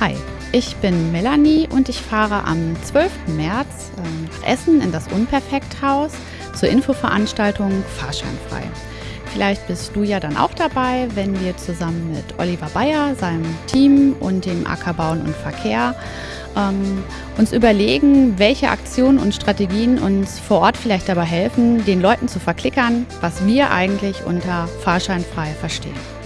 Hi, ich bin Melanie und ich fahre am 12. März äh, nach Essen in das Unperfekthaus zur Infoveranstaltung Fahrscheinfrei. Vielleicht bist du ja dann auch dabei, wenn wir zusammen mit Oliver Bayer, seinem Team und dem AK Bauen und Verkehr ähm, uns überlegen, welche Aktionen und Strategien uns vor Ort vielleicht dabei helfen, den Leuten zu verklickern, was wir eigentlich unter fahrscheinfrei verstehen.